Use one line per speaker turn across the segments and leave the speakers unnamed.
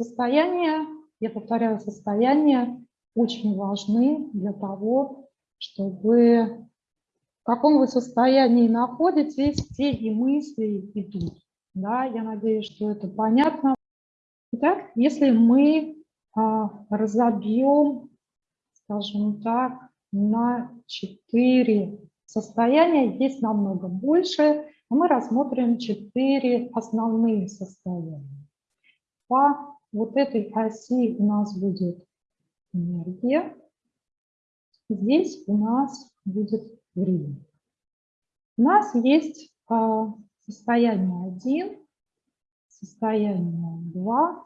Состояние, я повторяю, состояние очень важны для того, чтобы в каком вы состоянии находитесь, те и мысли идут. Да, я надеюсь, что это понятно. Итак, если мы а, разобьем, скажем так, на четыре состояния, есть намного больше, мы рассмотрим четыре основные состояния. По вот этой оси у нас будет энергия. Здесь у нас будет время. У нас есть а, состояние 1, состояние 2,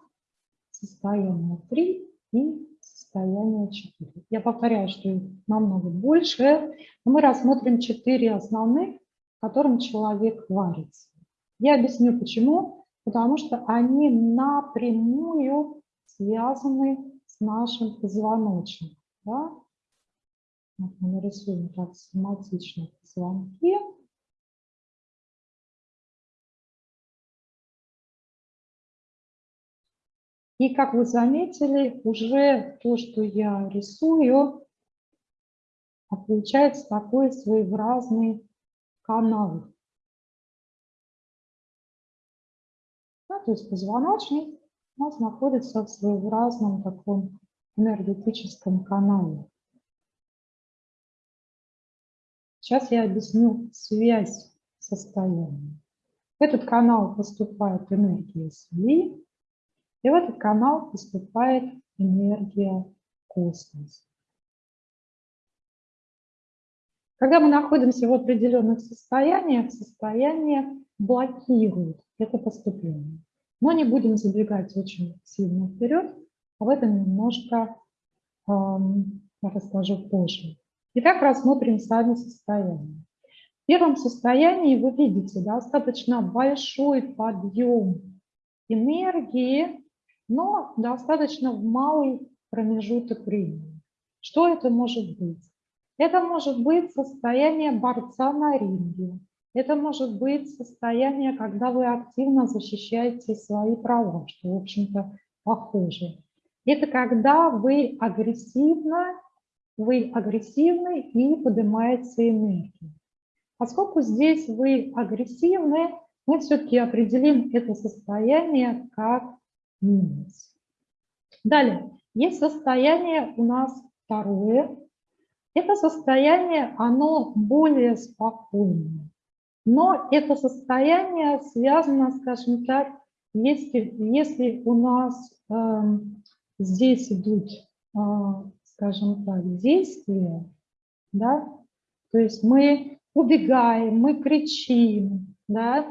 состояние 3 и состояние 4. Я повторяю, что их намного больше, но мы рассмотрим 4 основных, которым человек варится. Я объясню почему. Потому что они напрямую связаны с нашим позвоночником. Да? Вот мы нарисуем так схематично позвонки. И как вы заметили, уже то, что я рисую, а получается такой своеобразный канал. То есть позвоночник у нас находится в своеобразном таком энергетическом канале. Сейчас я объясню связь состояния. В этот канал поступает энергия Земли, и в этот канал поступает энергия космоса. Когда мы находимся в определенных состояниях, состояние блокирует это поступление. Но не будем забегать очень сильно вперед, об этом немножко эм, расскажу позже. Итак, рассмотрим сами состояние. В первом состоянии вы видите достаточно большой подъем энергии, но достаточно малый промежуток времени. Что это может быть? Это может быть состояние борца на ринге. Это может быть состояние, когда вы активно защищаете свои права, что, в общем-то, похоже. Это когда вы агрессивно, вы агрессивны и поднимается энергия. Поскольку здесь вы агрессивны, мы все-таки определим это состояние как минус. Далее, есть состояние у нас второе, это состояние, оно более спокойное. Но это состояние связано, скажем так, если, если у нас э, здесь идут, э, скажем так, действия, да, то есть мы убегаем, мы кричим, да,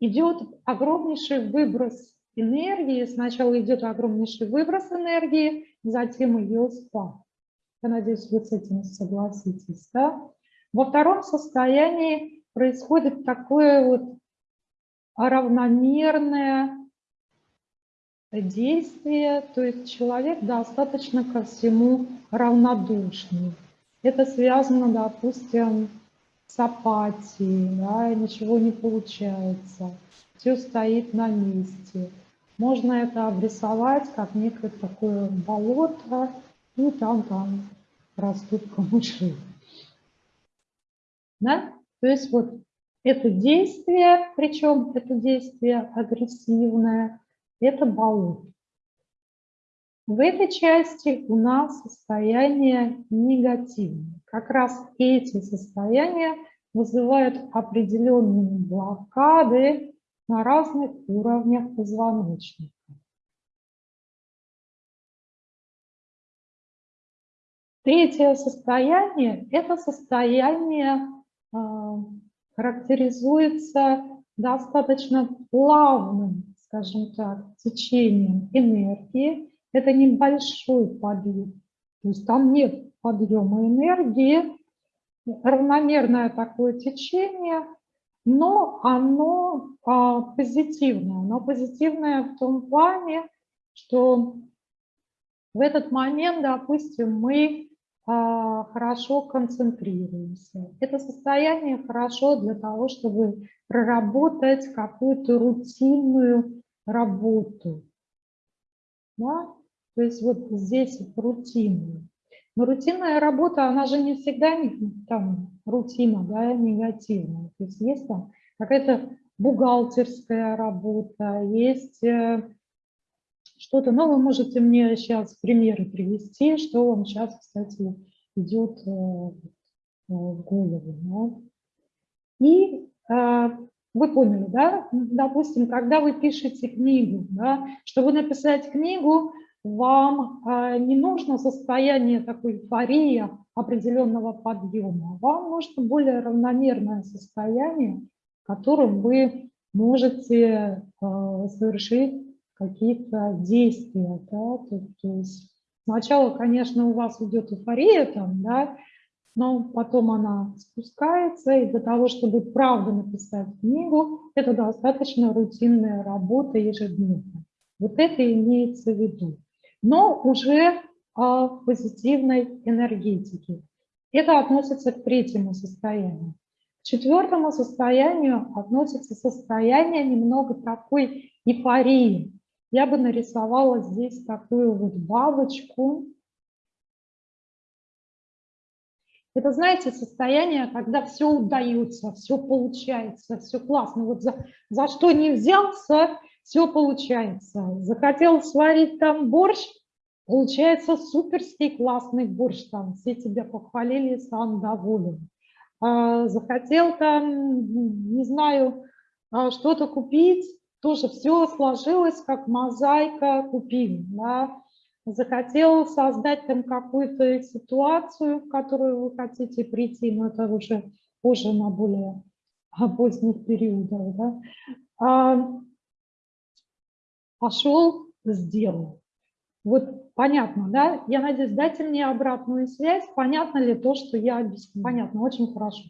идет огромнейший выброс энергии, сначала идет огромнейший выброс энергии, затем ее спад. Я надеюсь, вы с этим согласитесь. Да? Во втором состоянии происходит такое вот равномерное действие, то есть человек достаточно ко всему равнодушный. Это связано, допустим, с апатией, да, ничего не получается, все стоит на месте. Можно это обрисовать как некое такое болото, и там, там растут камыши. Да? То есть вот это действие, причем это действие агрессивное, это болото. В этой части у нас состояние негативное. Как раз эти состояния вызывают определенные блокады на разных уровнях позвоночника. Третье состояние – это состояние а, характеризуется достаточно плавным, скажем так, течением энергии. Это небольшой подъем, то есть там нет подъема энергии, равномерное такое течение, но оно а, позитивное. Оно позитивное в том плане, что в этот момент, допустим, мы хорошо концентрируемся. Это состояние хорошо для того, чтобы проработать какую-то рутинную работу. Да? То есть вот здесь рутинная. Но рутинная работа, она же не всегда там рутина, да, негативная. То есть есть там какая-то бухгалтерская работа, есть э, что-то. Но вы можете мне сейчас примеры привести, что вам сейчас, кстати, идет э, в голову. Да? И э, вы поняли, да? Допустим, когда вы пишете книгу, да, чтобы написать книгу, вам э, не нужно состояние такой эйфории определенного подъема. Вам нужно более равномерное состояние, в котором вы можете э, совершить какие-то действия. Да? То, то есть сначала, конечно, у вас идет эйфория, там, да, но потом она спускается, и для того, чтобы правда написать книгу, это достаточно рутинная работа ежедневно. Вот это имеется в виду но уже а, позитивной энергетике. Это относится к третьему состоянию. К четвертому состоянию относится состояние немного такой эйфории. Я бы нарисовала здесь такую вот бабочку. Это, знаете, состояние, когда все удается, все получается, все классно. Вот за, за что не взялся, все получается. Захотел сварить там борщ, получается суперский классный борщ, там все тебя похвалили, сам доволен. А, захотел там, не знаю, а, что-то купить, тоже все сложилось, как мозаика купил. Да? Захотел создать там какую-то ситуацию, в которую вы хотите прийти, но это уже позже на более поздних периодах. Да? А, пошел, сделал. Вот понятно, да? Я надеюсь, дайте мне обратную связь. Понятно ли то, что я объясню? Понятно, очень хорошо.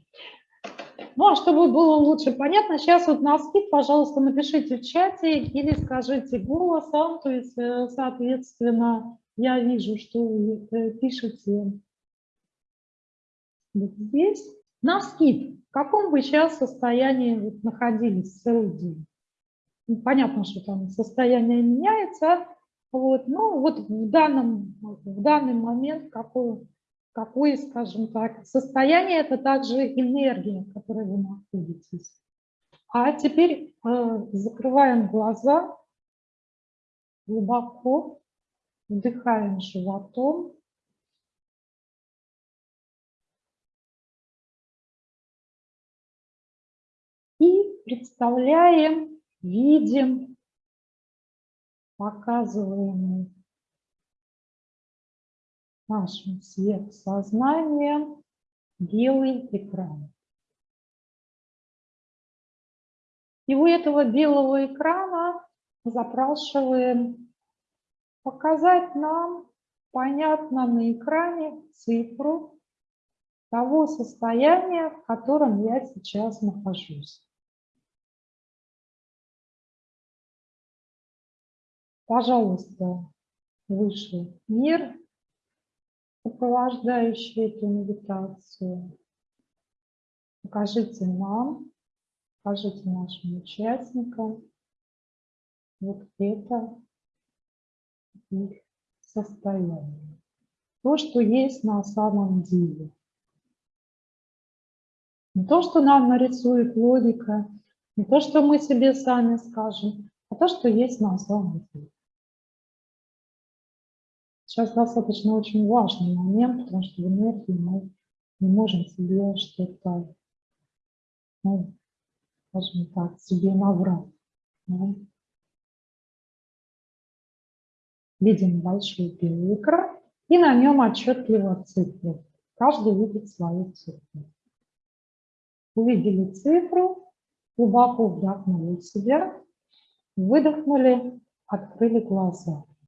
Ну, а чтобы было лучше понятно, сейчас вот на скид, пожалуйста, напишите в чате или скажите голосом, то есть, э, соответственно, я вижу, что вы э, пишете вот здесь. На скид, в каком бы сейчас состоянии вот находились целый день? Ну, понятно, что там состояние меняется, вот, ну вот в данном, в данный момент какое, какое, скажем так, состояние, это также энергия, в которой вы находитесь. А теперь э, закрываем глаза, глубоко вдыхаем животом. И представляем видим, показываем нашим сверхсознанием белый экран. И у этого белого экрана запрашиваем показать нам понятно на экране цифру того состояния, в котором я сейчас нахожусь. Пожалуйста, выше мир, сопровождающий эту медитацию. Покажите нам, покажите нашим участникам вот это их состояние. То, что есть на самом деле. Не то, что нам нарисует логика, не то, что мы себе сами скажем, а то, что есть на самом деле. Сейчас достаточно очень важный момент, потому что в энергии мы не можем себе что-то, ну, скажем так, себе наврать. Да? Видим большой белый экран, и на нем отчетливо цифры. Каждый видит свою цифру. Увидели цифру, глубоко вдохнули себя, выдохнули, открыли глаза.